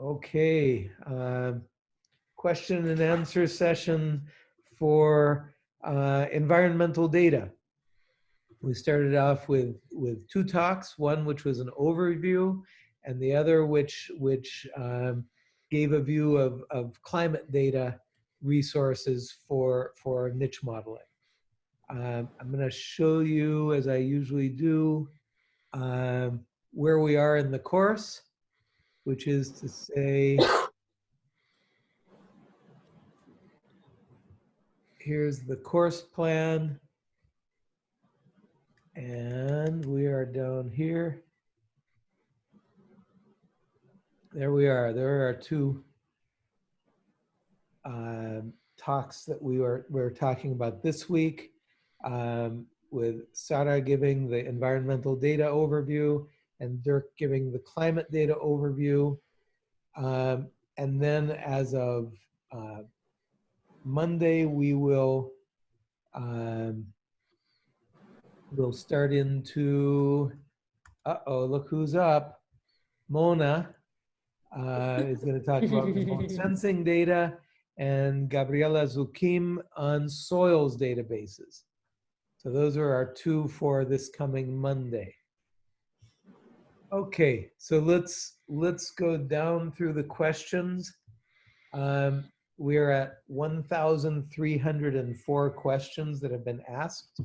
Okay. um, Question and answer session for uh, environmental data. We started off with, with two talks, one which was an overview and the other which, which um, gave a view of, of climate data resources for, for niche modeling. Um, I'm going to show you, as I usually do, um, where we are in the course, which is to say, here's the course plan. And we are down here. There we are. There are two um, talks that we were, we were talking about this week um, with Sarah giving the environmental data overview and Dirk giving the climate data overview. Um, and then as of uh, Monday, we will um, we'll start into, uh-oh, look who's up. Mona uh, is going to talk about sensing data and Gabriela Zuquim on soils databases. So those are our two for this coming Monday. Okay, so let's let's go down through the questions. Um, we're at 1,304 questions that have been asked.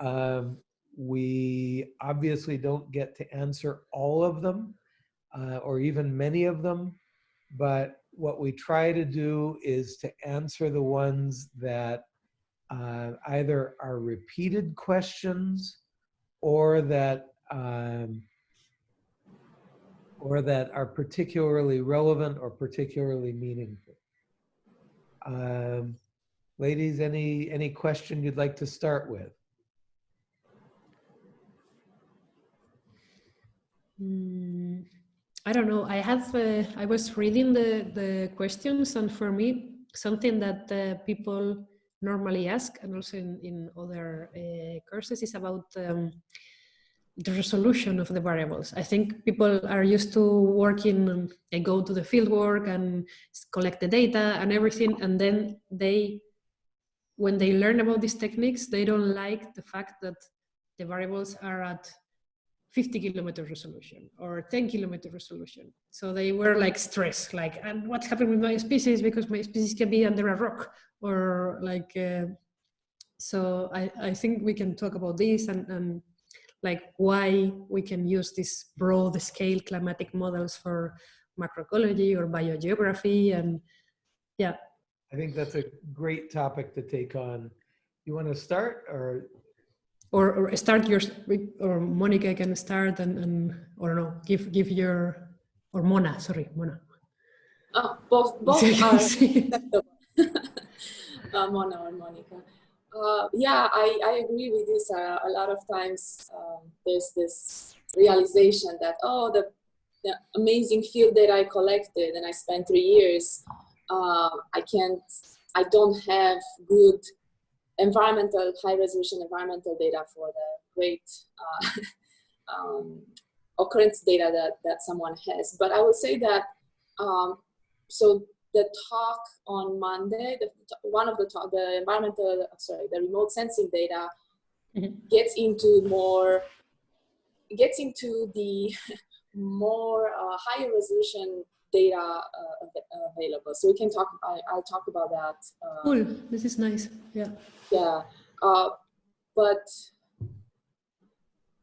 Um, we obviously don't get to answer all of them uh, or even many of them, but what we try to do is to answer the ones that uh, either are repeated questions or that um, or that are particularly relevant or particularly meaningful. Um, ladies, any any question you'd like to start with? Mm, I don't know. I have. Uh, I was reading the the questions, and for me, something that uh, people normally ask, and also in in other uh, courses, is about. Um, the resolution of the variables. I think people are used to working and go to the field work and collect the data and everything. And then they, when they learn about these techniques, they don't like the fact that the variables are at 50 kilometer resolution or 10 kilometer resolution. So they were like stressed, like, and what's happening with my species because my species can be under a rock or like, uh, so I, I think we can talk about this and, and like why we can use these broad scale climatic models for macroecology or biogeography and yeah. I think that's a great topic to take on. You want to start or or, or start your or Monica can start and, and or no give give your or Mona sorry Mona. Oh, both both are uh, Mona or Monica. Uh, yeah, I, I agree with this. Uh, a lot of times um, there's this realization that oh the, the amazing field that I collected and I spent three years, uh, I can't, I don't have good environmental, high resolution environmental data for the great uh, um, occurrence data that, that someone has. But I would say that, um, so the talk on Monday, the, one of the talk, the environmental, sorry, the remote sensing data mm -hmm. gets into more, gets into the more uh, higher resolution data uh, available. So we can talk, I, will talk about that. Uh, cool, this is nice, yeah. Yeah, uh, but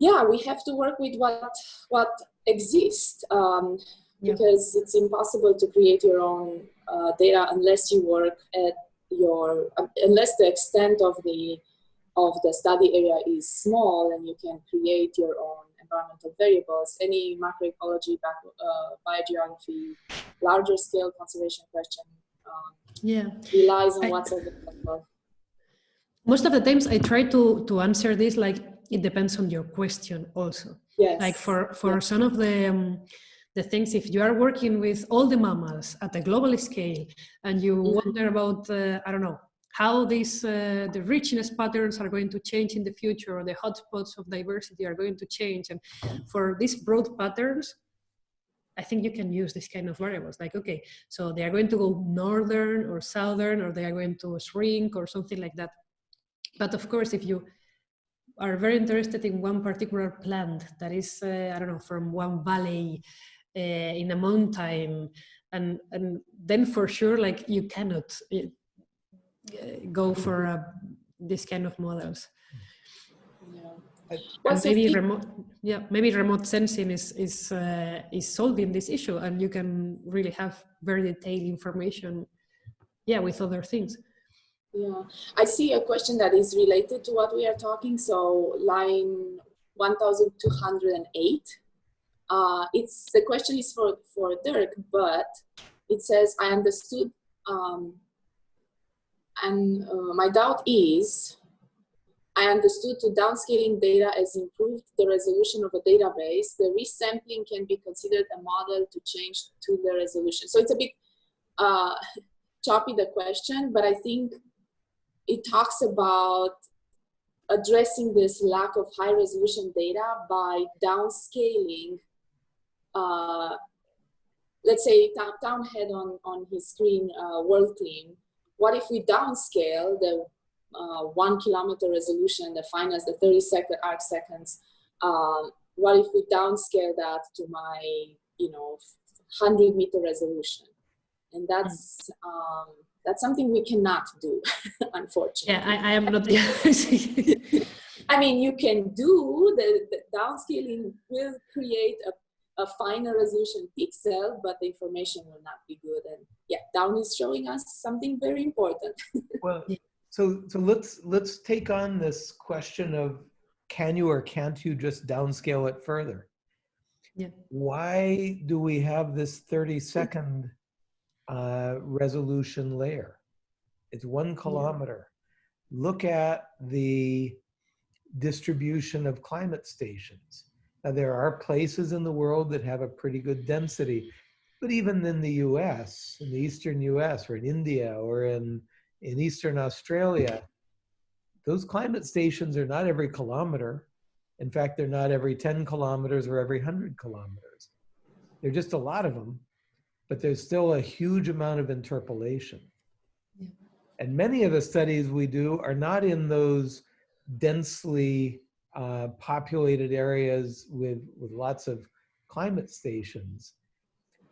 yeah, we have to work with what, what exists. Um, yeah. because it's impossible to create your own uh, data unless you work at your, uh, unless the extent of the, of the study area is small and you can create your own environmental variables, any macroecology, uh, biogeography, larger scale conservation question um, yeah. relies on I, what's available. Most of the times I try to, to answer this like it depends on your question also. Yes. Like for, for yeah. some of the um, the things if you are working with all the mammals at a global scale and you mm -hmm. wonder about uh, i don't know how these uh, the richness patterns are going to change in the future or the hotspots of diversity are going to change and for these broad patterns I think you can use this kind of variables like, okay, so they are going to go northern or southern, or they are going to shrink or something like that. But of course, if you are very interested in one particular plant that is, uh, I don't know, from one valley in a mountain, and, and then for sure, like you cannot uh, go for uh, this kind of models. Yeah. And maybe remote yeah maybe remote sensing is is uh, is solving this issue and you can really have very detailed information yeah with other things Yeah, I see a question that is related to what we are talking. So line 1208. Uh, it's the question is for, for Dirk, but it says, I understood, um, and uh, my doubt is, I understood to downscaling data has improved the resolution of a database. The resampling can be considered a model to change to the resolution. So it's a bit uh, choppy, the question, but I think it talks about addressing this lack of high resolution data by downscaling uh, let's say Town head on, on his screen uh, WorldClim what if we downscale the uh, one kilometer resolution defined as the 30 second arc seconds? Um, what if we downscale that to my you know 100 meter resolution? And that's um, that's something we cannot do unfortunately. Yeah i, I am not I mean, you can do the, the downscaling will create a, a finer resolution pixel, but the information will not be good. And yeah, Town is showing us something very important. Well, so so let's let's take on this question of can you or can't you just downscale it further? Yeah. Why do we have this 30 second uh, resolution layer? It's one kilometer. Look at the distribution of climate stations. Now, there are places in the world that have a pretty good density, but even in the US, in the eastern US, or in India, or in, in eastern Australia, those climate stations are not every kilometer. In fact, they're not every 10 kilometers or every 100 kilometers. There are just a lot of them, but there's still a huge amount of interpolation. Yeah. And many of the studies we do are not in those densely uh, populated areas with, with lots of climate stations.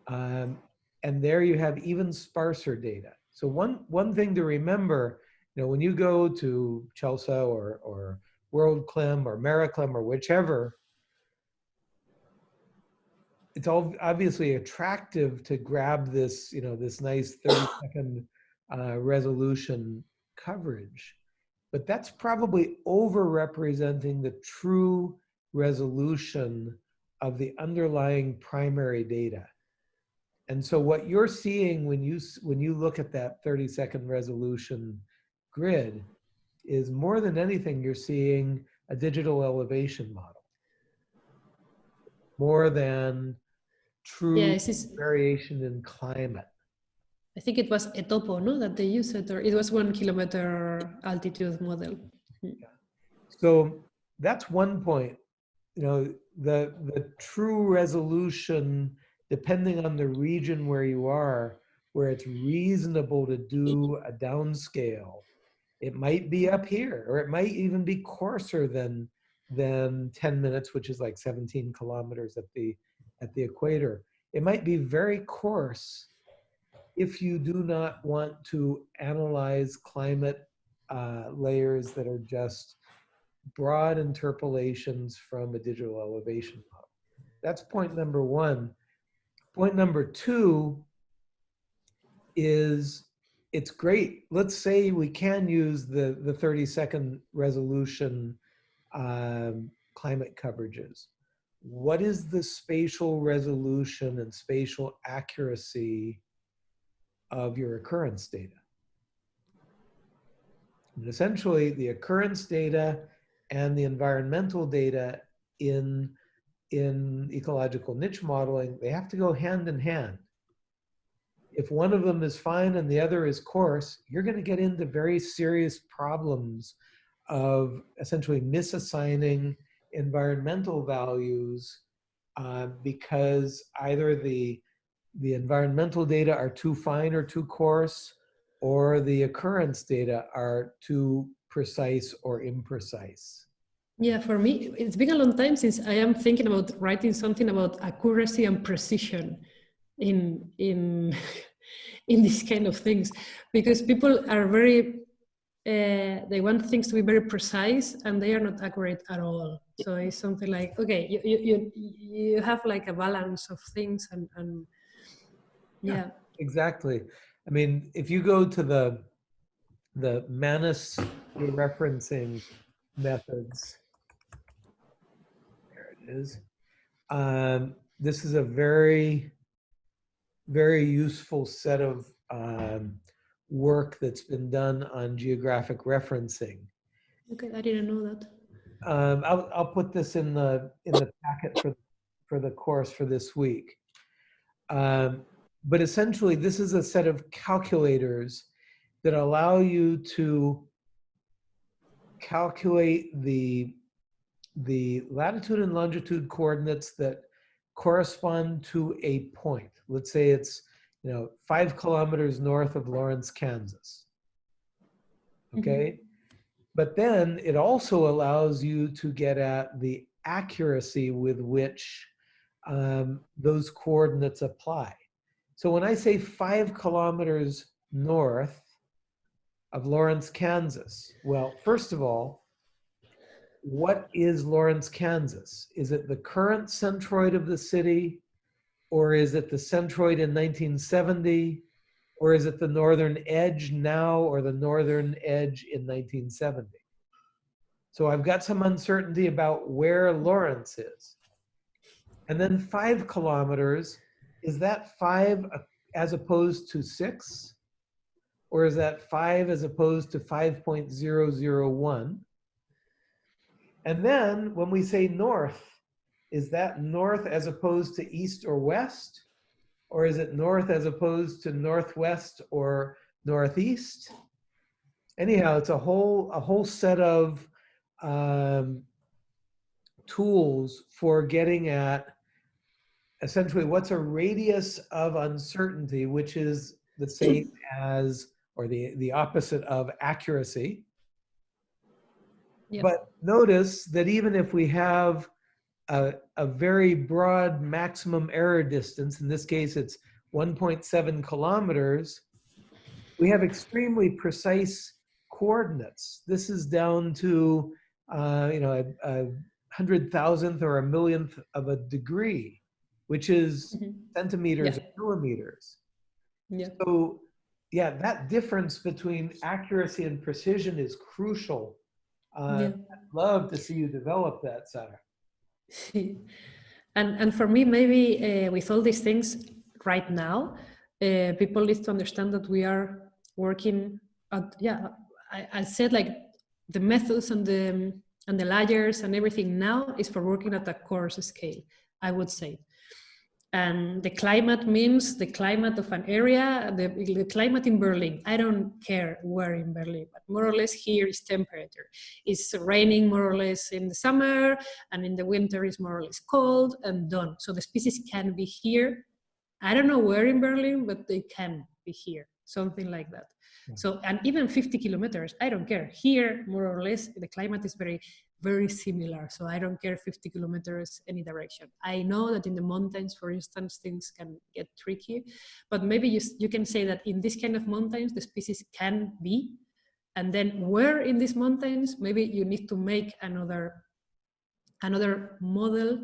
Um, and there you have even sparser data. So one, one thing to remember, you know, when you go to CHELSA or, or WorldClim or MERRAclim or whichever, it's all obviously attractive to grab this, you know, this nice 30 second uh, resolution coverage. But that's probably over-representing the true resolution of the underlying primary data. And so what you're seeing when you, when you look at that 30 second resolution grid is more than anything, you're seeing a digital elevation model. More than true yeah variation in climate. I think it was a topo, no that they used it or it was one kilometer altitude model So that's one point. You know, the the true resolution, depending on the region where you are, where it's reasonable to do a downscale, it might be up here, or it might even be coarser than than 10 minutes, which is like 17 kilometers at the at the equator. It might be very coarse if you do not want to analyze climate uh, layers that are just broad interpolations from a digital elevation model. That's point number one. Point number two is it's great. Let's say we can use the, the 30 second resolution um, climate coverages. What is the spatial resolution and spatial accuracy of your occurrence data? And essentially, the occurrence data and the environmental data in, in ecological niche modeling, they have to go hand in hand. If one of them is fine and the other is coarse, you're going to get into very serious problems of essentially misassigning environmental values uh, because either the the environmental data are too fine or too coarse, or the occurrence data are too precise or imprecise. Yeah, for me, it's been a long time since I am thinking about writing something about accuracy and precision in in in these kind of things, because people are very uh, they want things to be very precise and they are not accurate at all. So it's something like okay, you you you, you have like a balance of things and and yeah. Yeah. Exactly. I mean, if you go to the the MaNIS referencing methods, there it is. Um, this is a very, very useful set of um, work that's been done on geographic referencing. Okay, I didn't know that. Um, I'll, I'll put this in the in the packet for for the course for this week. Um, but essentially, this is a set of calculators that allow you to calculate the the latitude and longitude coordinates that correspond to a point. Let's say it's you know five kilometers north of Lawrence, Kansas. Okay. But then it also allows you to get at the accuracy with which um, those coordinates apply. So when I say five kilometers north of Lawrence, Kansas, well, first of all, what is Lawrence, Kansas? Is it the current centroid of the city? Or is it the centroid in 1970? Or is it the northern edge now or the northern edge in 1970? So I've got some uncertainty about where Lawrence is. And then five kilometers, is that five as opposed to six? Or is that five as opposed to 5.001? And then when we say north, is that north as opposed to east or west? Or is it north as opposed to northwest or northeast? Anyhow, it's a whole a whole set of um, tools for getting at essentially what's a radius of uncertainty, which is the same as or the the opposite of accuracy. Yep. But notice that even if we have a, a very broad maximum error distance, in this case it's 1.7 kilometers, we have extremely precise coordinates. This is down to, uh, you know, a, a hundred thousandth or a millionth of a degree, which is Mhm. centimeters Yeah. and millimeters. Yeah. So yeah, that difference between accuracy and precision is crucial. Uh, Yeah. I'd love to see you develop that, Sarah. and and for me maybe uh, with all these things right now uh, people need to understand that we are working at yeah I, I said like the methods and the and the layers and everything now is for working at a coarse scale i would say and the climate means the climate of an area the, the climate in berlin i don't care where in berlin but more or less here is temperature it's raining more or less in the summer and in the winter is more or less cold and done. So the species can be here. I don't know where in Berlin, but they can be here, something like that. Yeah. So, and even 50 kilometers, I don't care. Here, more or less, the climate is very, very similar. So I don't care 50 kilometers any direction. I know that in the mountains, for instance, things can get tricky, but maybe you, you can say that in this kind of mountains, the species can be. And then where in these mountains, maybe you need to make another another model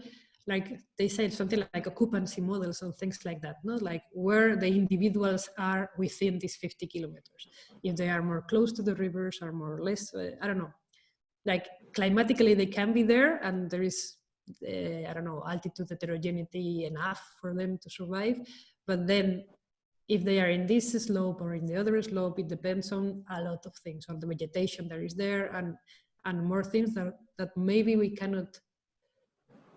like they said something like occupancy models and things like that no? Like where the individuals are within these 50 kilometers. If they are more close to the rivers or more or less uh, i don't know. Like climatically they can be there and there is uh, i don't know altitude heterogeneity enough for them to survive. But then if they are in this slope or in the other slope it depends on a lot of things on the vegetation that is there and and more things that, that maybe we cannot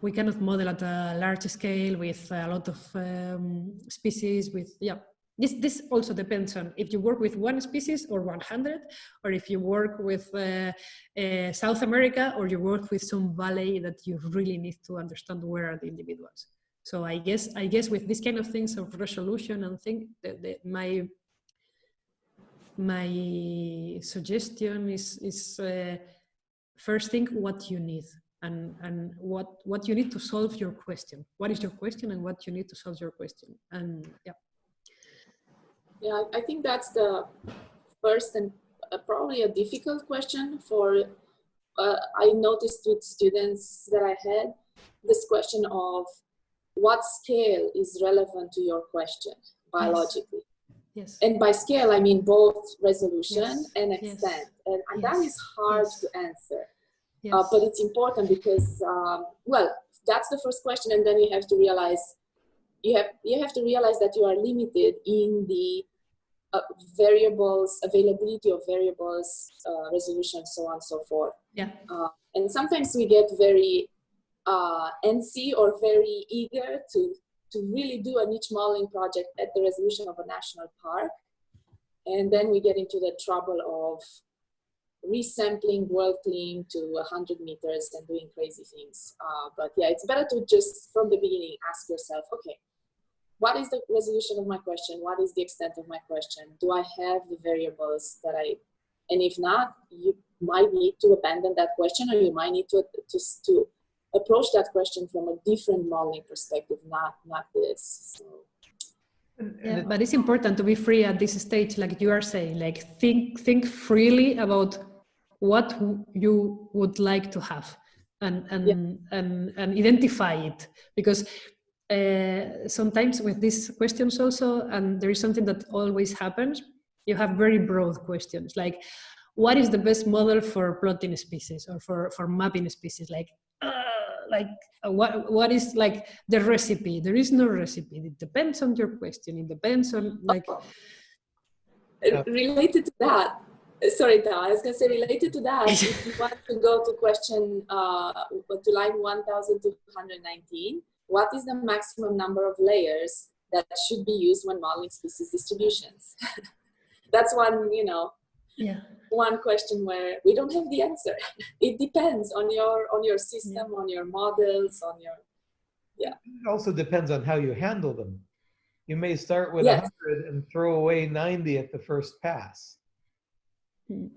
we cannot model at a large scale with a lot of um, species with yeah. This this also depends on if you work with one species or 100 or if you work with uh, uh, south america or you work with some valley that you really need to understand where are the individuals. So i guess i guess with these kind of things of resolution and thing that, that my my suggestion is is uh, first think what you need and and what what you need to solve your question what is your question and what you need to solve your question and yeah yeah, I think that's the first and uh, probably a difficult question for, uh, I noticed with students that I had, this question of what scale is relevant to your question biologically. Yes. And by scale, I mean both resolution Yes. and Yes. extent. And, and that Yes. is hard Yes. to answer. Yes. Uh, but it's important because, um, well, that's the first question. And then you have to realize, you have, you have to realize that you are limited in the uh, variables, availability of variables, uh, resolution, so on and so forth. yeah. Uh, and sometimes we get very uh, antsy or very eager to, to really do a niche modeling project at the resolution of a national park. And then we get into the trouble of resampling WorldClim to 100 meters and doing crazy things. Uh, but yeah, it's better to just from the beginning ask yourself, okay, what is the resolution of my question? What is the extent of my question? Do I have the variables that I, and if not, you might need to abandon that question or you might need to, to, to approach that question from a different modeling perspective, not, not this. So. Yeah, but it's important to be free at this stage, like you are saying, like think think freely about what you would like to have and and and, and identify it. Because uh, sometimes with these questions also and there is something that always happens you have very broad questions like what is the best model for plotting species or for for mapping species? Like uh, like uh, what what is like the recipe? There is no recipe. It depends on your question. It depends on like Yeah. Related to that, uh, sorry, Town, I was going to say related to that, if you want to go to question, uh, to line 1219, what is the maximum number of layers that should be used when modeling species distributions? That's one, you know, yeah one question where we don't have the answer. It depends on your on your system, on your models, on your yeah. It also depends on how you handle them. You may start with Yes. 100 and throw away 90 at the first pass. Mm.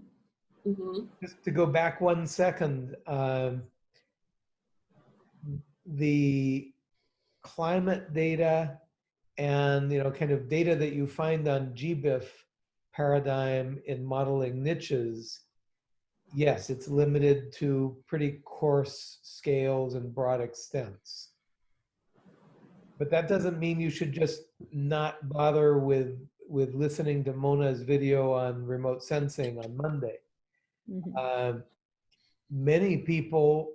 Mhm. Just to go back one second, um, the climate data and you know kind of data that you find on GBIF paradigm in modeling niches, yes, it's limited to pretty coarse scales and broad extents. But that doesn't mean you should just not bother with with listening to Mona's video on remote sensing on Monday. Mhm. Um, many people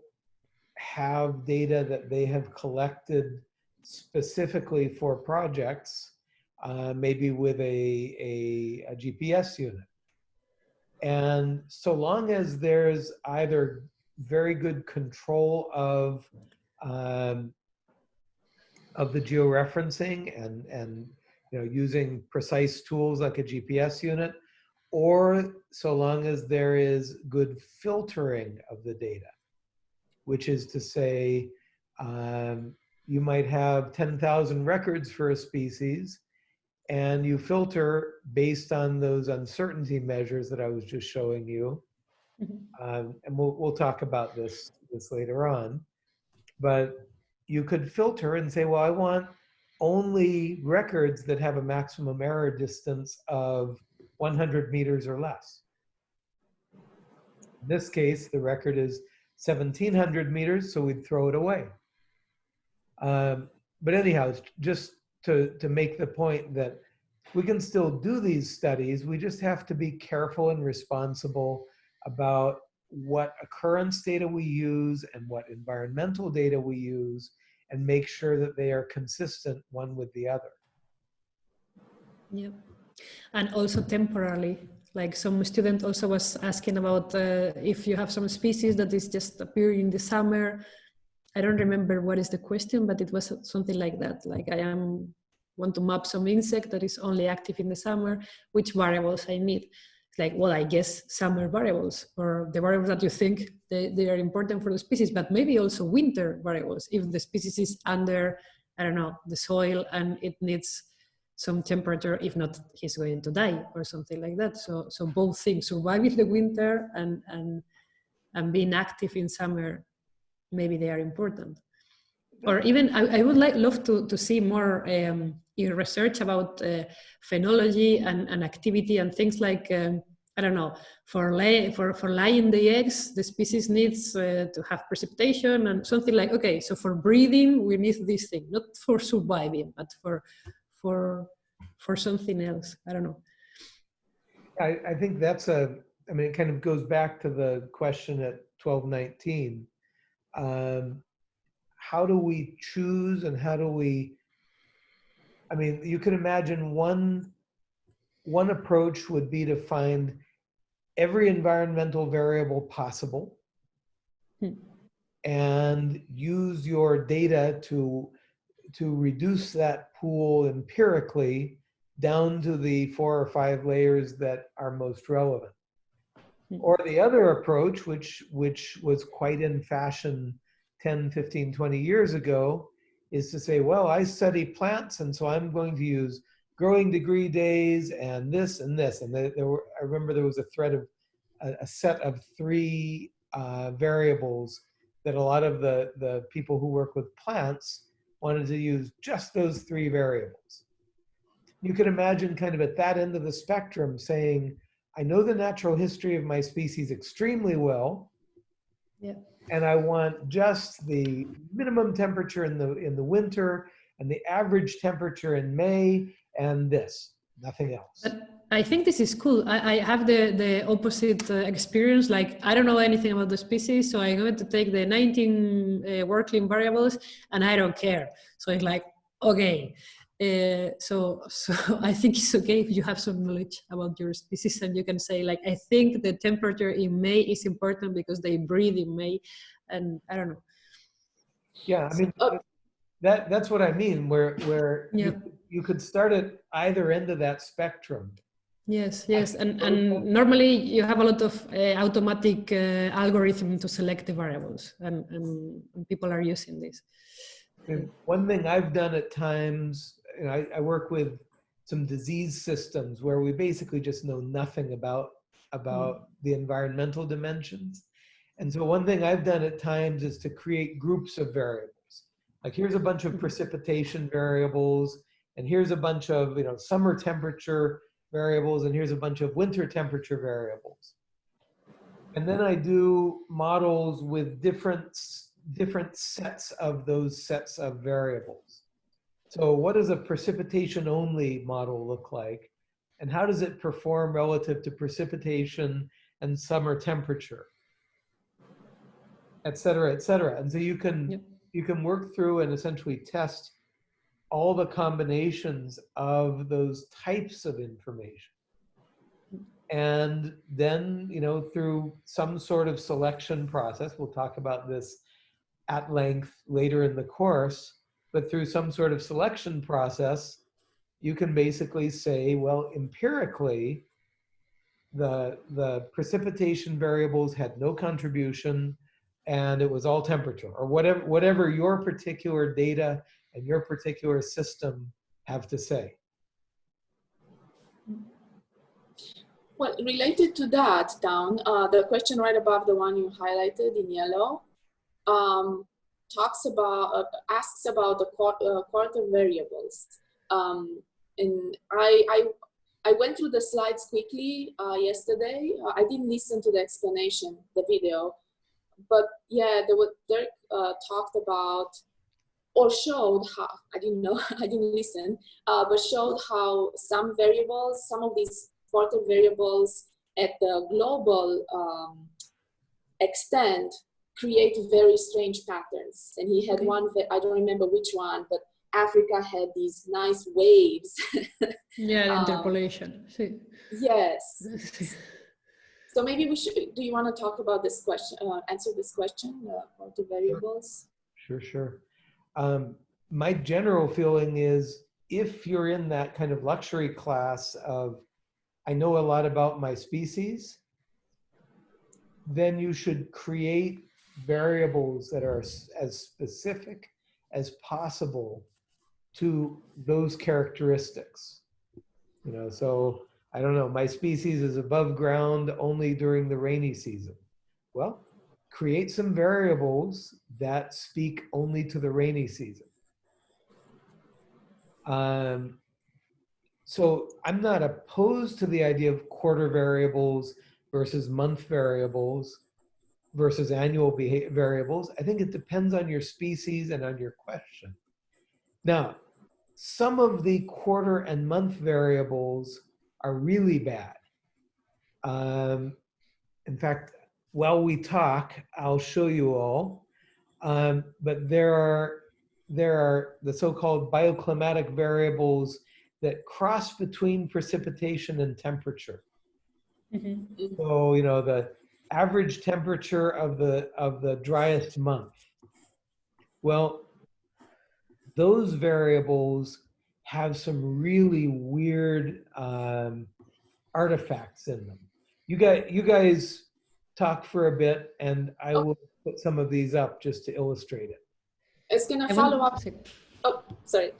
have data that they have collected specifically for projects, uh, maybe with a, a, a GPS unit. And so long as there's either very good control of um, of the georeferencing and and you know using precise tools like a GPS unit, or so long as there is good filtering of the data, which is to say, um, you might have 10,000 records for a species, and you filter based on those uncertainty measures that I was just showing you. Mhm. Um, and we'll, we'll talk about this, this later on. But you could filter and say, well, I want only records that have a maximum error distance of 100 meters or less. In this case, the record is 1700 meters, so we'd throw it away. Um, but anyhow, it's just to, to make the point that we can still do these studies, we just have to be careful and responsible about what occurrence data we use and what environmental data we use and make sure that they are consistent one with the other. Yeah, and also temporarily. Like some student also was asking about uh, if you have some species that is just appearing in the summer. I don't remember what is the question, but it was something like that. Like I am want to map some insect that is only active in the summer, which variables I need. It's like, well, I guess summer variables or the variables that you think they, they are important for the species, but maybe also winter variables. If the species is under, I don't know, the soil and it needs some temperature, if not, he's going to die or something like that. So, so both things, surviving the winter and, and, and being active in summer, maybe they are important. Or even, I, I would like love to, to see more um, research about uh, phenology and, and activity and things like, um, I don't know, for, lay, for, for laying the eggs, the species needs uh, to have precipitation and something like, okay, so for breeding, we need this thing, not for surviving, but for, for, for something else. I don't know. I, I think that's a, I mean, it kind of goes back to the question at 1219. Um, how do we choose and how do we, I mean, you can imagine one, one approach would be to find every environmental variable possible Hmm. and use your data to, to reduce that pool empirically down to the four or five layers that are most relevant. Hmm. Or the other approach, which, which was quite in fashion 10, 15, 20 years ago, is to say, well, I study plants, and so I'm going to use growing degree days and this and this. And there, were, I remember there was a thread of a, a set of three uh, variables that a lot of the, the people who work with plants wanted to use just those three variables. You can imagine kind of at that end of the spectrum saying, I know the natural history of my species extremely well. Yeah. And I want just the minimum temperature in the in the winter and the average temperature in May and this, nothing else. But I think this is cool. I, I have the, the opposite uh, experience. Like, I don't know anything about the species, so I'm going to take the 19 uh, WorldClim variables and I don't care. So it's like, okay. Uh, so, so I think it's okay if you have some knowledge about your species and you can say like, I think the temperature in May is important because they breed in May and I don't know. Yeah, I mean, Oh. that that's what I mean, where where Yeah. you, you could start at either end of that spectrum. Yes, yes, and, and normally you have a lot of uh, automatic uh, algorithm to select the variables, and, and, and people are using this. And one thing I've done at times, and I, I work with some disease systems where we basically just know nothing about about mm. the environmental dimensions. And so one thing I've done at times is to create groups of variables. Like here's a bunch of mm. precipitation variables, and here's a bunch of you know summer temperature variables, and here's a bunch of winter temperature variables. And then I do models with different different sets of those sets of variables. So what does a precipitation only model look like? And how does it perform relative to precipitation and summer temperature? Et cetera, et cetera. And so you can, Yep. you can work through and essentially test all the combinations of those types of information. And then, you know, through some sort of selection process, we'll talk about this at length later in the course, but through some sort of selection process, you can basically say, well, empirically, the, the precipitation variables had no contribution and it was all temperature or whatever, whatever your particular data and your particular system have to say. Well, related to that, Town uh, the question right above the one you highlighted in yellow, um, talks about uh, asks about the quar- uh, quarter variables. Um, and I, I I went through the slides quickly uh, yesterday. I didn't listen to the explanation, the video, but yeah, there was Dirk uh, talked about or showed how I didn't know I didn't listen, uh, but showed how some variables, some of these quarter variables at the global um, extent create very strange patterns. And he had Okay. one, I don't remember which one, but Africa had these nice waves. Yeah, Um, interpolation. Sí. yes. So maybe we should, do you want to talk about this question, uh, answer this question, uh, quarter variables? Sure, sure. Um, my general feeling is if you're in that kind of luxury class of, I know a lot about my species, then you should create variables that are as specific as possible to those characteristics. You know, so I don't know, my species is above ground only during the rainy season. Well, create some variables that speak only to the rainy season. Um, so I'm not opposed to the idea of quarter variables versus month variables versus annual variables. I think it depends on your species and on your question. Now, some of the quarter and month variables are really bad. Um, in fact, while we talk, I'll show you all. Um, but there are there are the so-called bioclimatic variables that cross between precipitation and temperature. Mhm. So, you know, the average temperature of the of the driest month. Well, those variables have some really weird um, artifacts in them. You guys, you guys talk for a bit, and I will put some of these up just to illustrate it. It's gonna I follow want- up. Oh, sorry.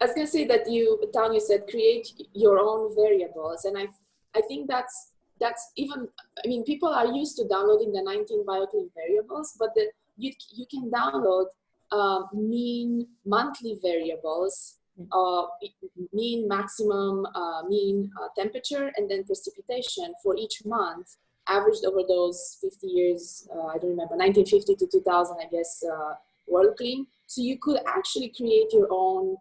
I was gonna say that you, Tanya said, create your own variables, and I, I think that's that's even. I mean, people are used to downloading the 19 bioclim variables, but the you you can download uh, mean monthly variables, uh, mean maximum, uh, mean uh, temperature, and then precipitation for each month, averaged over those 50 years. Uh, I don't remember, 1950 to 2000, I guess. Uh, WorldClim so you could actually create your own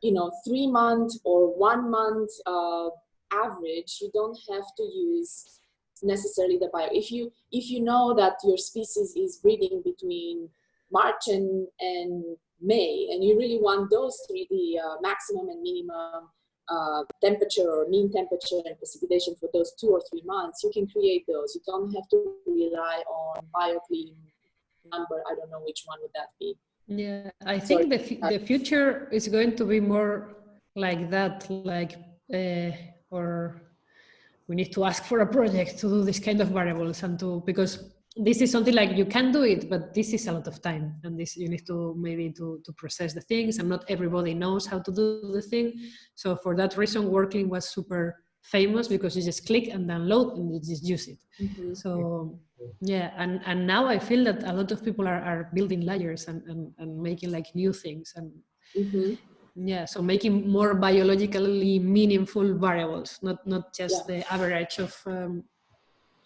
you know three month or one month uh, average you don't have to use necessarily the bio. If you if you know that your species is breeding between march and and may and you really want those three the uh, maximum and minimum uh, temperature or mean temperature and precipitation for those two or three months you can create those. You don't have to rely on bioclim number. I don't know which one would that be. Yeah, I think the, the future is going to be more like that, like, uh, or we need to ask for a project to do this kind of variables and to, because this is something like you can do it, but this is a lot of time and this you need to maybe to, to process the things and not everybody knows how to do the thing. So for that reason, WorldClim was super famous because you just click and download and you just use it. So yeah, and, and now I feel that a lot of people are, are building layers and, and, and making like new things and Mhm. Yeah, so making more biologically meaningful variables, not not just the average of um,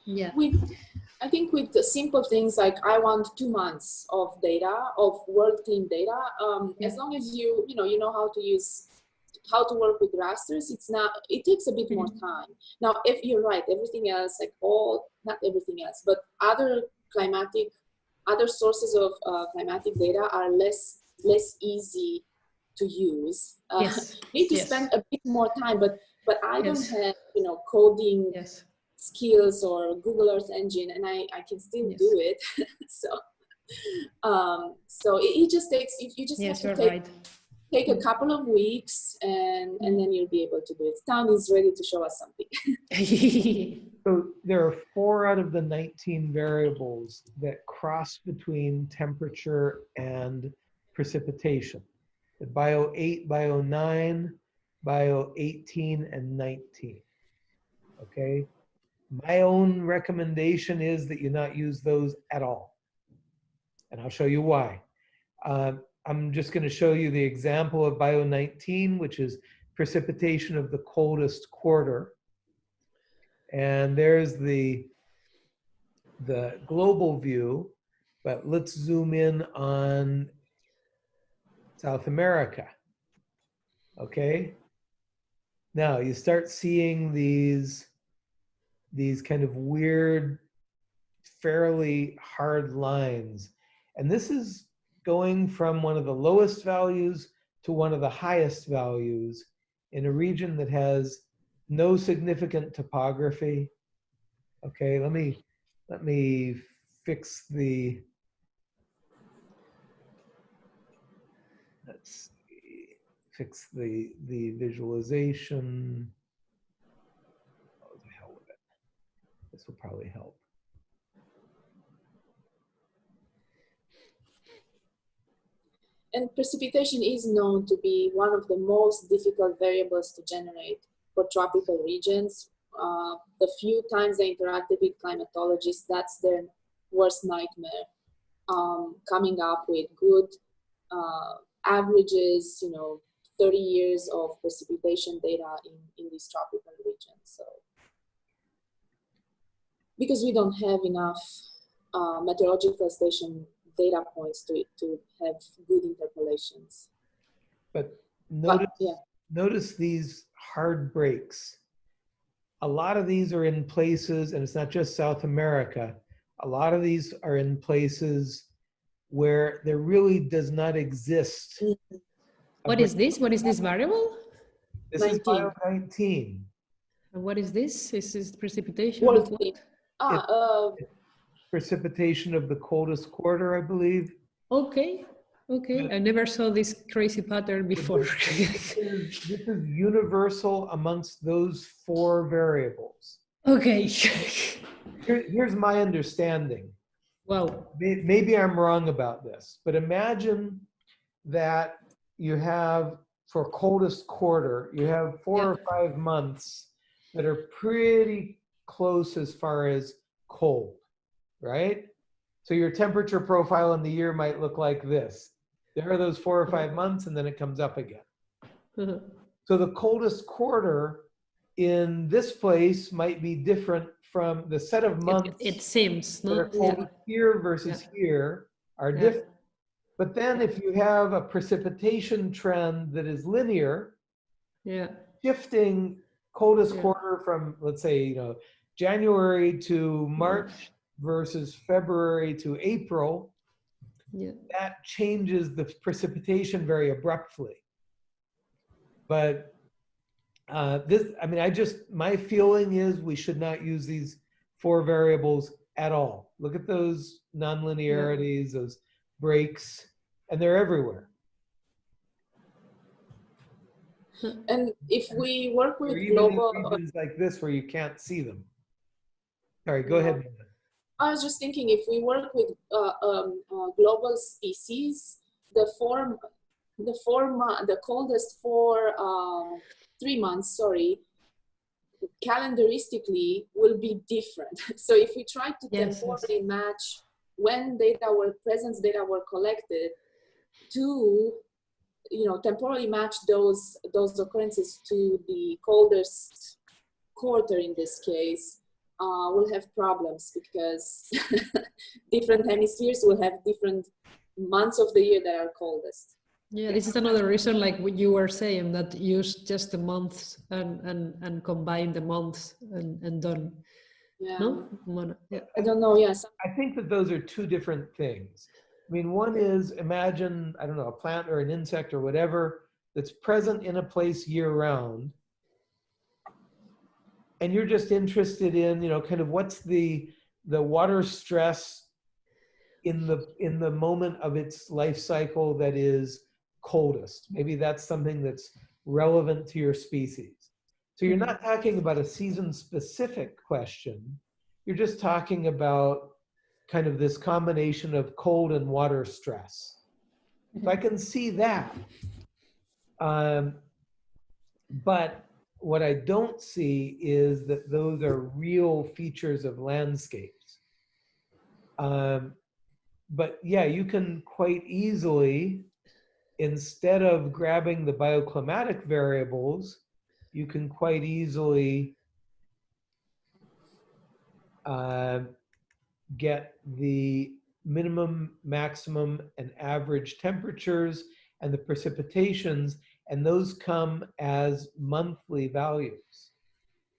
yeah. with i think with the simple things like i want two months of data of WorldClim data um, as long as you you know you know how to use how to work with rasters it's not it takes a bit more time. Now if you're right everything else like all not everything else but other climatic other sources of uh, climatic data are less less easy to use uh, Yes. need to yes. spend a bit more time but but i Yes. don't have you know coding Yes. skills or Google Earth Engine, and I, I can still Yes. do it. so, um, so it, it just takes you, you just Yes, have to take, right. take a couple of weeks, and and then you'll be able to do it. Town is ready to show us something. So there are four out of the 19 variables that cross between temperature and precipitation. Bio 8, bio 9, bio 18, and 19. Okay? My own recommendation is that you not use those at all. And I'll show you why. Um, I'm just going to show you the example of bio 19, which is precipitation of the coldest quarter. And there's the, the global view, but let's zoom in on South America. Okay? Now you start seeing these, these kind of weird, fairly hard lines. And this is going from one of the lowest values to one of the highest values in a region that has no significant topography. Okay, let me let me fix the let's see. Fix the, the visualization. Oh, the hell with it. This will probably help. And precipitation is known to be one of the most difficult variables to generate for tropical regions. Uh, the few times I interacted with climatologists, that's their worst nightmare. Um, coming up with good uh, averages, you know, 30 years of precipitation data in, in these tropical regions. So, because we don't have enough uh, meteorological station data points to, to have good interpolations. But But yeah, notice these hard breaks. A lot of these are in places, and it's not just South America. A lot of these are in places where there really does not exist. A What break. is this? What is this variable? This is 19. 19. And what is this? Is this precipitation? World of what? League. ah, uh, Precipitation of the coldest quarter, I believe. Okay, okay. I never saw this crazy pattern before. This is, this is universal amongst those four variables. okay. Here, here's my understanding. Well, Maybe I'm wrong about this, but imagine that you have for coldest quarter, you have four or five months that are pretty close as far as cold, right? So your temperature profile in the year might look like this. There are those four or five months and then it comes up again. Uh-huh. So the coldest quarter in this place might be different from the set of months It, it seems, that are no? cold here versus here are Yeah. different. But then if you have a precipitation trend that is linear, Yeah. shifting coldest Yeah. quarter from, let's say, you know, January to March versus February to April, Yeah. that changes the precipitation very abruptly. But uh, this, I mean, I just, my feeling is we should not use these four variables at all. Look at those nonlinearities, those breaks, and they're everywhere. and if we work with global, like this where you can't see them. Sorry, go ahead. I was just thinking if we work with uh, um, uh, global species, the form, the four, mo- the coldest for uh, three months, sorry, calendaristically will be different. So if we try to Yes, yes. match when data were, presence data were collected to, you know, temporally match those, those occurrences to the coldest quarter in this case, uh, will have problems because different hemispheres will have different months of the year that are coldest. Yeah, this is another reason, like what you were saying, that use just the months and and and combine the months and and done. Yeah. No, Mono- yeah. I don't know. Yes. I think that those are two different things. I mean, one is imagine, I don't know, a plant or an insect or whatever that's present in a place year round. And you're just interested in, you know, kind of what's the the water stress in the in the moment of its life cycle that is coldest. Maybe that's something that's relevant to your species. So you're not talking about a season specific question. You're just talking about kind of this combination of cold and water stress. If I can see that. Um, but what I don't see is that those are real features of landscapes. Um, but yeah, you can quite easily, instead of grabbing the bioclimatic variables, you can quite easily uh, get the minimum, maximum, and average temperatures and the precipitations, and those come as monthly values.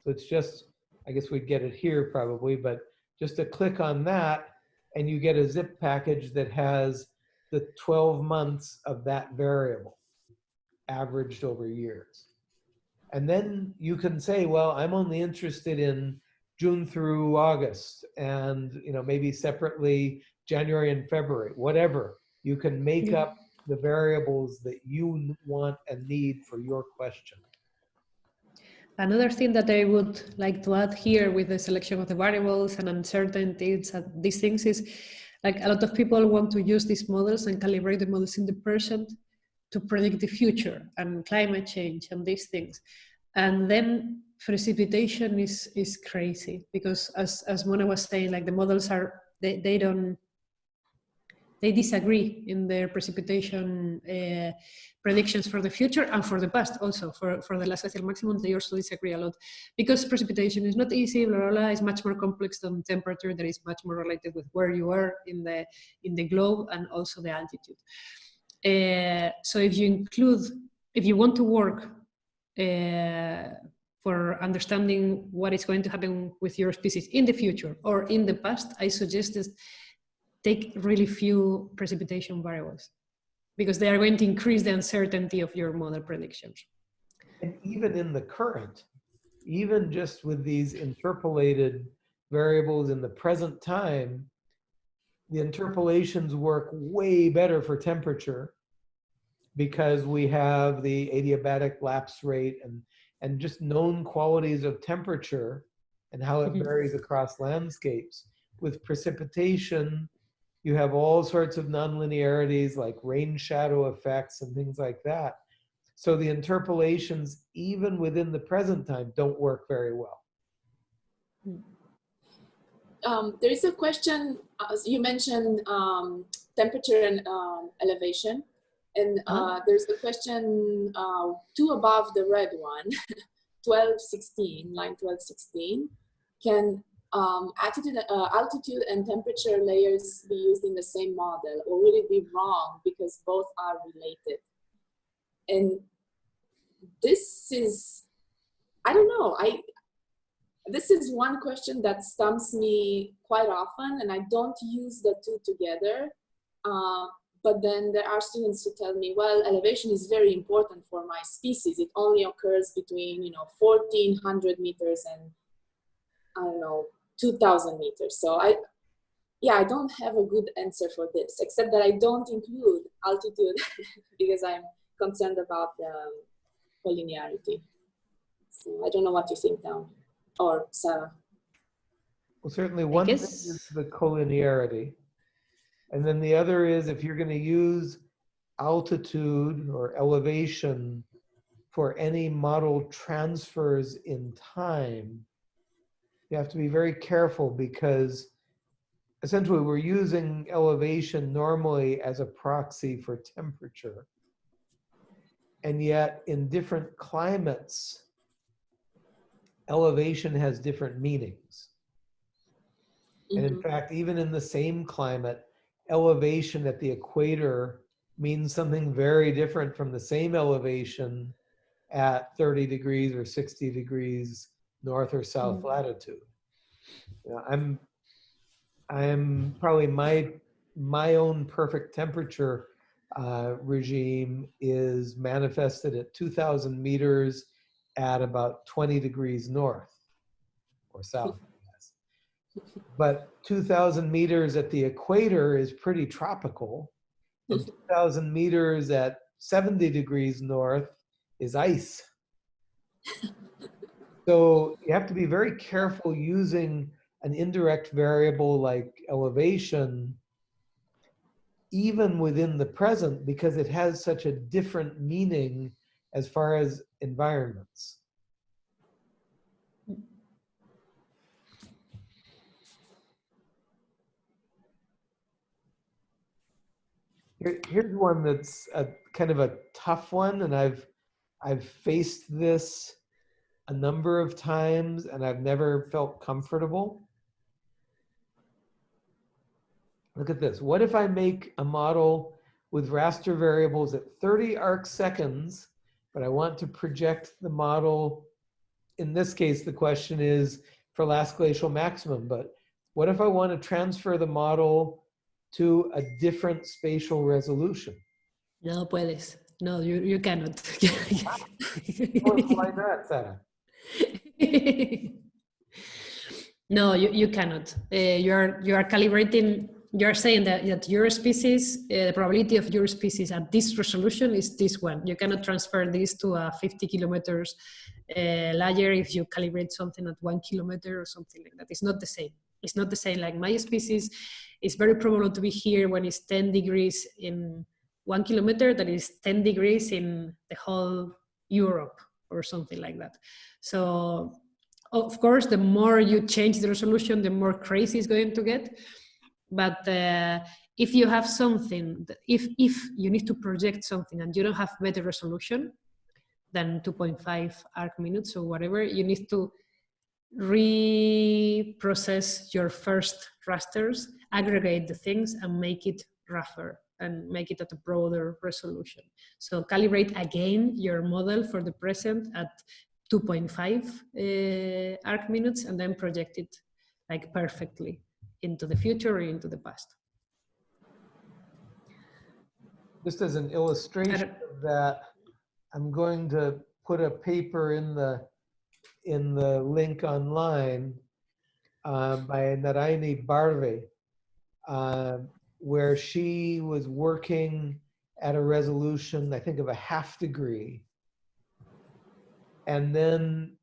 So it's just, I guess we'd get it here probably, but just a click on that, and you get a zip package that has the 12 months of that variable averaged over years. And then you can say, well, I'm only interested in June through August and, you know, maybe separately January and February, whatever. You can make Yeah. up the variables that you want and need for your question. Another thing that I would like to add here with the selection of the variables and uncertainties and these things is like a lot of people want to use these models and calibrate the models in the present to predict the future and climate change and these things. And then precipitation is, is crazy because as, as Mona was saying, like the models are, they, they don't, they disagree in their precipitation uh, predictions for the future and for the past also. For, for the last glacial maximum they also disagree a lot because precipitation is not easy blah, blah, blah. It's much more complex than temperature. That is much more related with where you are in the in the globe and also the altitude uh, so if you include if you want to work uh, for understanding what is going to happen with your species in the future or in the past i suggest that take really few precipitation variables because they are going to increase the uncertainty of your model predictions. And even in the current, even just with these interpolated variables in the present time, the interpolations work way better for temperature because we have the adiabatic lapse rate and, and just known qualities of temperature and how it Mhm. varies across landscapes. With precipitation, you have all sorts of nonlinearities like rain shadow effects and things like that. So the interpolations, even within the present time, don't work very well. Um, there is a question, as you mentioned um, temperature and um, elevation. And uh, there's a question uh, two above the red one, 1216, line 1216. Can um, altitude, uh, altitude and temperature layers be used in the same model or would it be wrong because both are related? And this is, I don't know, I, this is one question that stumps me quite often and I don't use the two together. Uh, but then there are students who tell me, well, elevation is very important for my species. It only occurs between, you know, 1400 meters and I don't know, 2000 meters. So I, yeah, I don't have a good answer for this, except that I don't include altitude because I'm concerned about the collinearity. So I don't know what you think now, or Sarah. Well, certainly one thing is the collinearity. And then the other is if you're going to use altitude or elevation for any model transfers in time, you have to be very careful because essentially we're using elevation normally as a proxy for temperature. And yet in different climates, elevation has different meanings. And in Mhm. fact, even in the same climate, elevation at the equator means something very different from the same elevation at 30 degrees or 60 degrees north or south Mm. latitude. You know, I'm, I'm probably my, my own perfect temperature uh, regime is manifested at 2000 meters at about 20 degrees north or south. But 2,000 meters at the equator is pretty tropical. Mm-hmm. 2,000 meters at 70 degrees north is ice. So you have to be very careful using an indirect variable like elevation, even within the present, because it has such a different meaning as far as environments. Here, here's one that's a kind of a tough one, and I've I've faced this a number of times, and I've never felt comfortable. Look at this. What if I make a model with raster variables at 30 arc seconds, but I want to project the model? In this case, the question is for last glacial maximum, but what if I want to transfer the model to a different spatial resolution? No puedes. No, you, you cannot. Why not, Sarah? no, you, you cannot. Uh, you are you are calibrating you're saying that, that your species, uh, the probability of your species at this resolution is this one. You cannot transfer this to a 50 kilometers uh, layer if you calibrate something at one kilometer or something like that. It's not the same. It's not the same. Like my species is very probable to be here when it's 10 degrees in one kilometer that is 10 degrees in the whole Europe or something like that. So of course, the more you change the resolution, the more crazy it's going to get. But uh, if you have something, if, if you need to project something and you don't have better resolution than 2.5 arc minutes or whatever, you need to reprocess your first rasters, aggregate the things and make it rougher and make it at a broader resolution. So calibrate again your model for the present at 2.5 uh, arc minutes and then project it like perfectly into the future or into the past. Just as an illustration of that, I'm going to put a paper in the in the link online uh, by Narayani Barve, uh, where she was working at a resolution, I think of a half degree, and then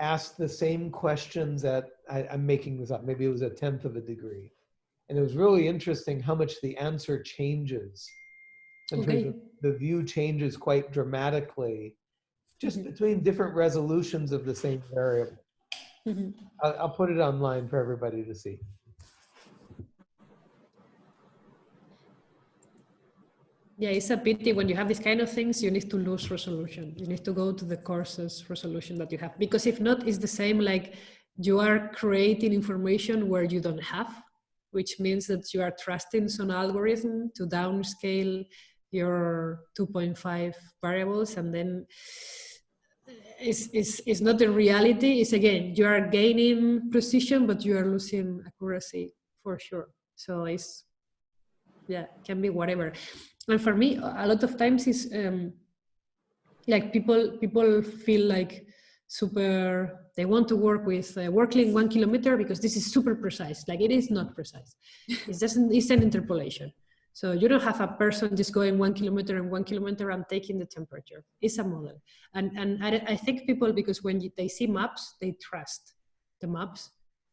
asked the same questions at, I, am making this up, maybe it was a tenth of a degree. And it was really interesting how much the answer changes in Okay. terms of the view changes quite dramatically just Mhm. between different resolutions of the same variable. Mhm. I'll, I'll put it online for everybody to see. Yeah, it's a pity when you have these kind of things, you need to lose resolution. You need to go to the courses resolution that you have. Because if not, it's the same like you are creating information where you don't have, which means that you are trusting some algorithm to downscale your 2.5 variables and then it's, it's, it's not the reality. It's again, you are gaining precision, but you are losing accuracy for sure. So it's, yeah, can be whatever and for me a lot of times is um, like people people feel like super they want to work with uh, working one kilometer because this is super precise. Like it is not precise. It's just an, it's an interpolation. So you don't have a person just going one kilometer and one kilometer and taking the temperature. It's a model. And and i, I think people because when you, they see maps they trust the maps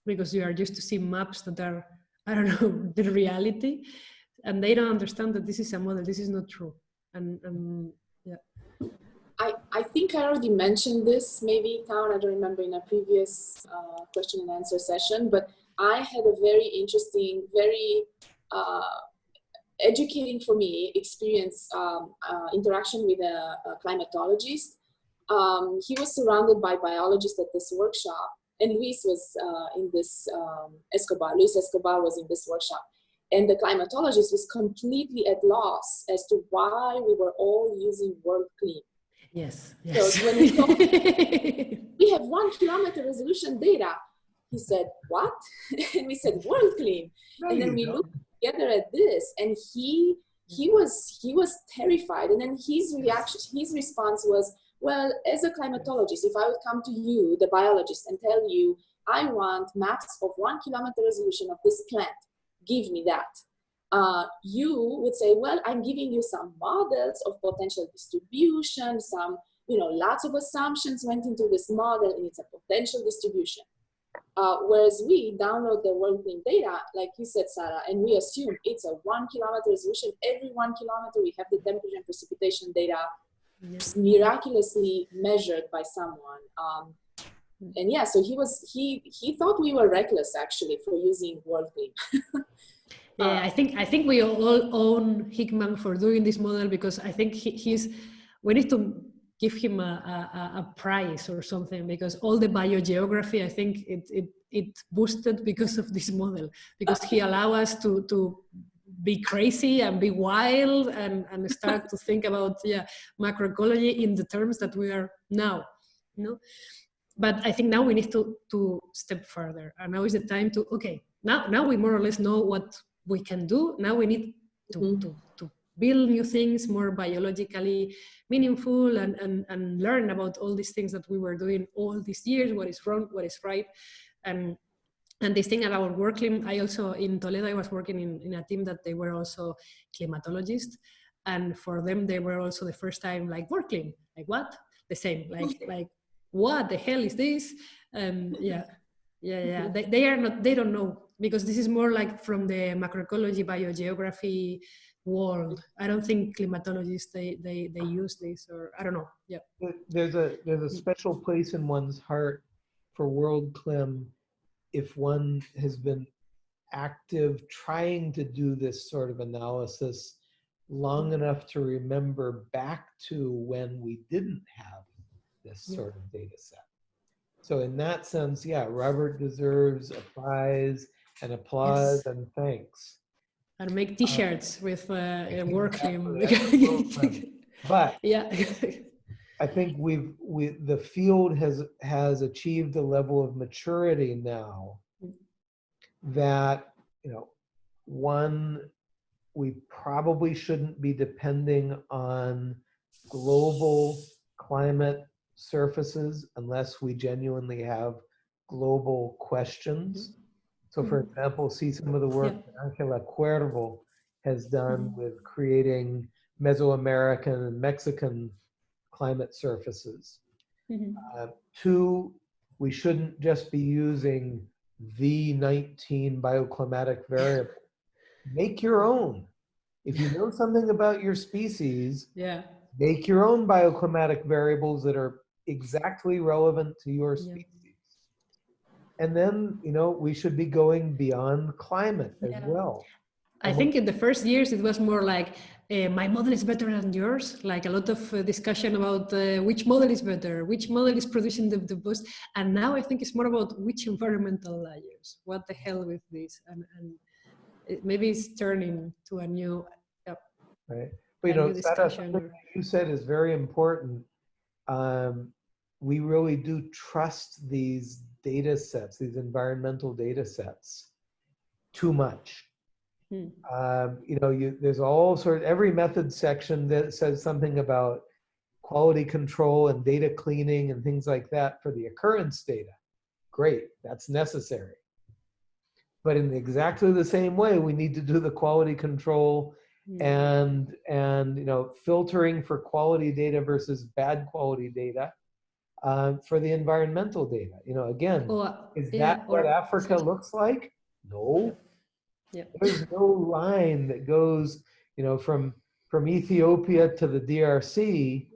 because you are used to see maps that are i don't know the reality. And they don't understand that this is a model. This is not true. And, and yeah I, I think I already mentioned this, maybe Town, I don't remember in a previous uh, question and answer session, but I had a very interesting, very uh, educating for me experience um, uh, interaction with a, a climatologist. Um, he was surrounded by biologists at this workshop and Luis was uh, in this, um, Escobar, Luis Escobar was in this workshop. And the climatologist was completely at loss as to why we were all using World Clean. Yes yes when we we have one kilometer resolution data. He said, what? and we said, WorldClim. No, and then we don't. looked together at this and he, he was, he was terrified. And then his reaction, his response was, well, as a climatologist, if I would come to you, the biologist, and tell you, I want maps of one kilometer resolution of this plant, give me that. Uh, you would say, well, I'm giving you some models of potential distribution, some you know, lots of assumptions went into this model and it's a potential distribution. Uh, whereas we download the WorldClim data, like you said, Sarah, and we assume it's a one kilometer resolution. Every one kilometer, we have the temperature and precipitation data yes. miraculously measured by someone. Um, and yeah, so he was, he, he thought we were reckless actually for using world yeah i think i think we all own Hijmans for doing this model because i think he, he's we need to give him a, a, a prize or something because all the biogeography i think it it, it boosted because of this model because he allow us to to be crazy and be wild and, and start to think about yeah macroecology in the terms that we are now you know? But i think now we need to to step further and now is the time to okay now now we more or less know what we can do now we need to Mhm. to, to build new things more biologically meaningful and, and and learn about all these things that we were doing all these years what is wrong what is right and and this thing about working, I also in Toledo, I was working in, in a team that they were also climatologists. And for them, they were also the first time like working, like what? The same, like, like what the hell is this? And yeah, yeah, yeah. They, they are not, they don't know because this is more like from the macroecology, biogeography world. I don't think climatologists, they, they, they use this or I don't know. Yeah. There's a, there's a special place in one's heart for WorldClim if one has been active trying to do this sort of analysis long enough to remember back to when we didn't have this Yeah. sort of data set. So in that sense, yeah, Robert deserves a prize and applause and thanks. And make t-shirts with uh, Exactly, uh, working. But yeah. I think we've we the field has has achieved a level of maturity now that you know one we probably shouldn't be depending on global climate surfaces unless we genuinely have global questions. So for Mhm. example, see some of the work that Angela Cuervo has done with creating Mesoamerican and Mexican climate surfaces. Mhm. Uh, two, we shouldn't just be using the 19 bioclimatic variable. Make your own. If you know something about your species, yeah. make your own bioclimatic variables that are exactly relevant to your Yeah. And then, you know, we should be going beyond climate as Yeah. well. I think in the first years it was more like uh, my model is better than yours, like a lot of uh, discussion about uh, which model is better, which model is producing the, the boost. And now I think it's more about which environmental layers. What the hell with this? And, and it, maybe it's turning to a new, right? But you know, new discussion. something that you said is very important. Um, we really do trust these data sets, these environmental data sets, too much. Hmm. Um, you know, you there's all sort of every method section that says something about quality control and data cleaning and things like that for the occurrence data. Great, that's necessary. But in exactly the same way, we need to do the quality control Hmm. and and you know filtering for quality data versus bad quality data um, for the environmental data. You know, again, Or, is yeah, that what or- Africa looks like? No. Yeah. There's no line that goes, you know, from from Ethiopia to the DRC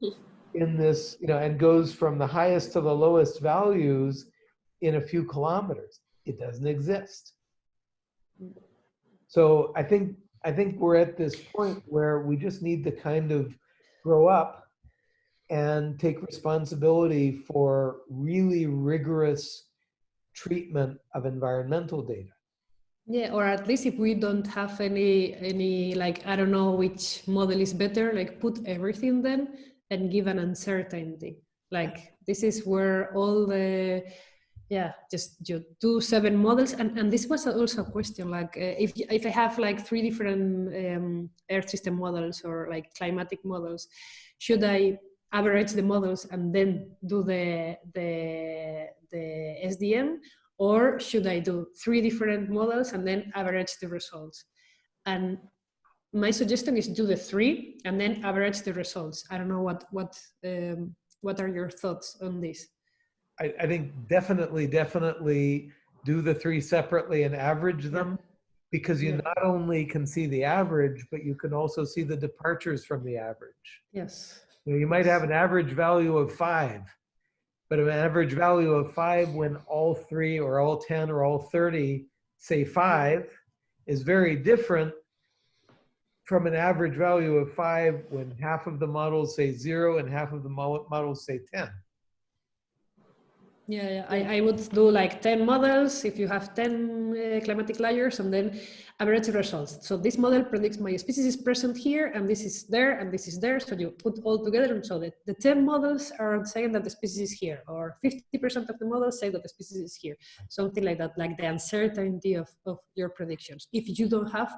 in this, you know, and goes from the highest to the lowest values in a few kilometers. It doesn't exist. So I think I think we're at this point where we just need to kind of grow up and take responsibility for really rigorous treatment of environmental data. Yeah, or at least if we don't have any any like I don't know which model is better, like put everything then and give an uncertainty. Like this is where all the yeah just you do seven models and and this was also a question like uh, if if I have like three different um, Earth system models or like climatic models, should I average the models and then do the the the SDM or should I do three different models and then average the results? And my suggestion is do the three and then average the results. I don't know what what um, what are your thoughts on this? I, I think definitely, definitely do the three separately and average them because you Yeah. not only can see the average, but you can also see the departures from the average. Yes. You, know, you might have an average value of five, but an average value of five when all three or all 10 or all 30 say five is very different from an average value of five when half of the models say zero and half of the models say 10. Yeah, yeah. I, I would do like 10 models if you have 10 uh, climatic layers and then average the results. So this model predicts my species is present here and this is there and this is there. So you put all together and so that the 10 models are saying that the species is here or 50% of the models say that the species is here. Something like that, like the uncertainty of, of your predictions. If you don't have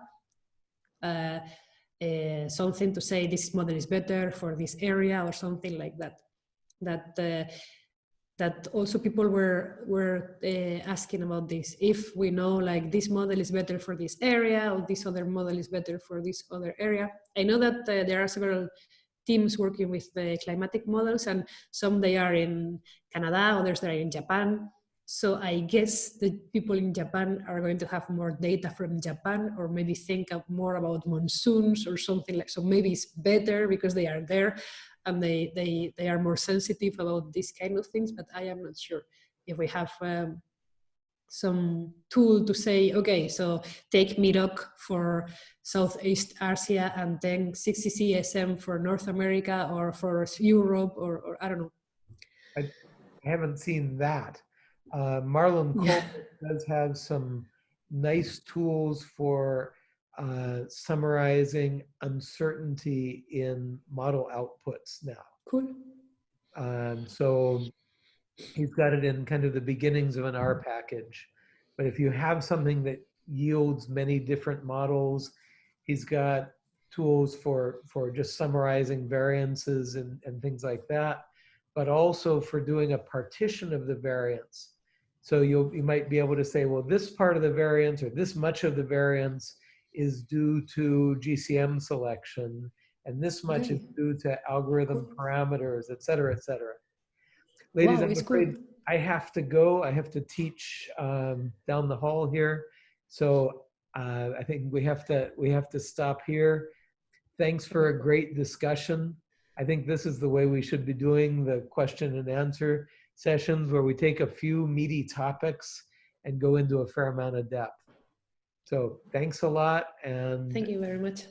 uh, uh, something to say this model is better for this area or something like that. That uh, that also people were were uh, asking about this. If we know like this model is better for this area or this other model is better for this other area. I know that uh, there are several teams working with the climatic models and some they are in Canada, others they are in Japan. So I guess the people in Japan are going to have more data from Japan or maybe think more about monsoons or something like, so maybe it's better because they are there and they, they, they are more sensitive about these kind of things, but I am not sure if we have um, some tool to say, okay, so take MIROC for Southeast Asia and then CCSM for North America or for Europe or, or I don't know. I haven't seen that. Uh, Marlon Yeah. Does have some nice tools for uh, summarizing uncertainty in model outputs now. Cool. Um, so he's got it in kind of the beginnings of an R package. But if you have something that yields many different models, he's got tools for, for just summarizing variances and, and things like that, but also for doing a partition of the variance. So you'll, you might be able to say, well, this part of the variance or this much of the variance is due to GCM selection, and this much is due to algorithm Cool. parameters, et cetera, et cetera. Ladies, Wow, I'm afraid cool. I have to go. I have to teach um, down the hall here. So uh, I think we have to we have to stop here. Thanks for a great discussion. I think this is the way we should be doing the question and answer sessions where we take a few meaty topics and go into a fair amount of depth. So thanks a lot. And Thank you very much.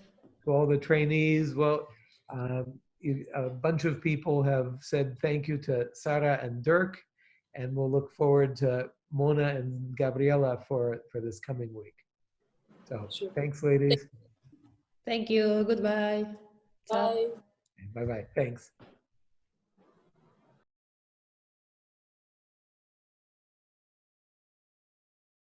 to all the trainees. Well, um, you- a bunch of people have said thank you to Sarah and Dirk, and we'll look forward to Mona and Gabriela for, for this coming week. So Sure. thanks, ladies. Thank you. Goodbye. Ciao. Bye. Bye-bye. Thanks.